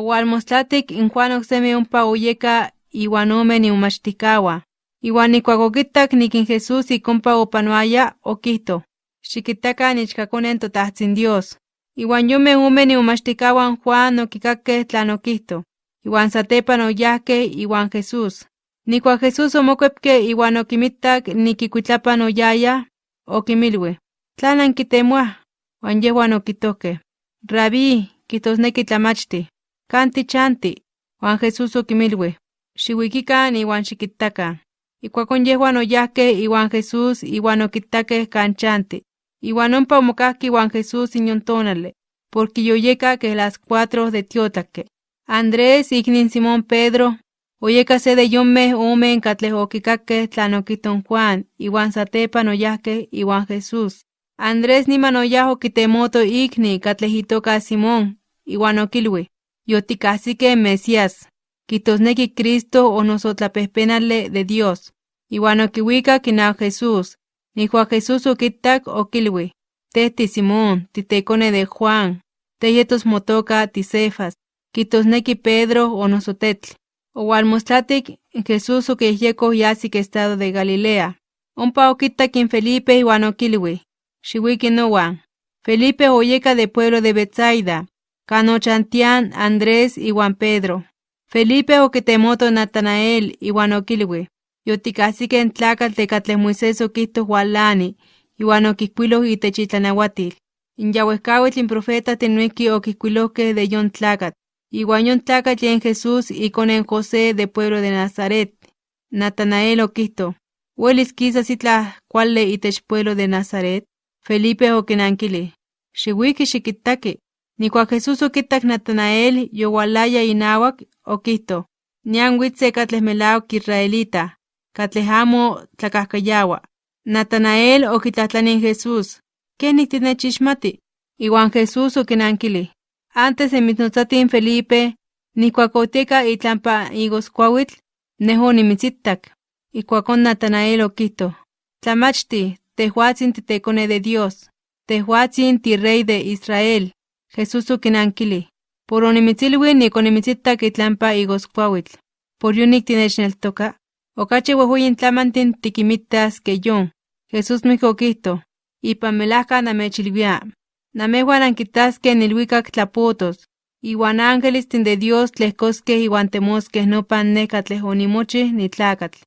Owalmostlatik in Juan oksemi ompa oyeka iwan ome niumachtikawa. Iwan ikuak okitak nikin Jesús ikompa opanoaya, okihto, xikitakan ichkakonen totahtsin Dios. Iwan yome ome niumachtikawan Juan okikakkeh tlan okihto, iwan satepan oyahkeh iwan Jesús. Nikuak Jesús omokuepke iwan okimittak nikikuitlapan oyaya, okimilui, ¿tlan ankitemuaj? Wan yehuan okitohkeh, Rabí, kitosneki tlamachti, kan tichanti? Wan Jesús okimilui, xiwikikan iwan xikittakan. Ikuakon yehuan oyahkeh iwan Jesús iwan okittakeh kan chanti. Iwan ompa omokajki iwan Jesús inyon tonale, porque yoyeka keh las cuatro de tiotlakke. Andrés iknin Simón Pedro, oyeka se de yonmeh omen katleh okikakkeh tlan okihton Juan, iwan satepan oyahkeh iwan Jesús. Andrés niman oyah okitemoto ikni katleh itoka Simón, iwan okilui, yotikahsikeh Mesías, kitosneki Cristo o noso tlapehpenale de Dios. Iwan okiwikak inaw Jesús. Nikuak Jesús okittak okilui, teh ti Simón, titekone de Juan, teh yetos motoka ti Cefas, kitosneki Pedro o noso tetl. Owalmostlatik Jesús okiyehyekoh yasik estado de Galilea. Ompa okittak in Felipe iwan okilui, xiwiki nowan. Felipe oyeka de pueblo de Betsaida, kan ochantian Andrés iwan Pedro. Felipe okitemoto Natanael iwan okilui, yotikahsikeh n tlakatl de katleh Moisés okihtoh walani, iwan okihkuiloh itech itlanauatil. In yauehkauitl in profetajtin noihki okihkuilohkeh de yon tlakatl. Iwan yon tlakatl yen Jesús ikone José de pueblo de Nazaret. Natanael ¿Welis kisas itlah kuali itech pueblo de Nazaret? Felipe okinankili, xiwiki xikittaki. Nikuak Jesús okittak Natanael yowalaya inawak, okihto, nian witze katleh melawak Israelita, katleh amo tlakahkayawa. Natanael okitlatlani in Jesús, ¿kenik tinechixmati? Iwan Jesús okinankili, antes de mitnotzatin Felipe, nikuak otieka itlampa igoskuawitl, neh onimitzittak. Ikuakon Natanael okihto, Tlamachti, tehuatzin titekone de Dios, tehuatzin ti rey de Israel. Jesús okinankili, por onimitzilui nik onimitzittak itlampa igoskuawitl, por yonik tinechneltoka. Okachi wehuyin tlamantin tikimittas que yon. Jesús noihki okihto, ipan melajka namechilwia, namehuan ankitaskeh nilwikak tlapotos, iwan ángelistin de Dios tlehkoskeh iwan temoskeh nopan neh katleh onimochih nitlakatl.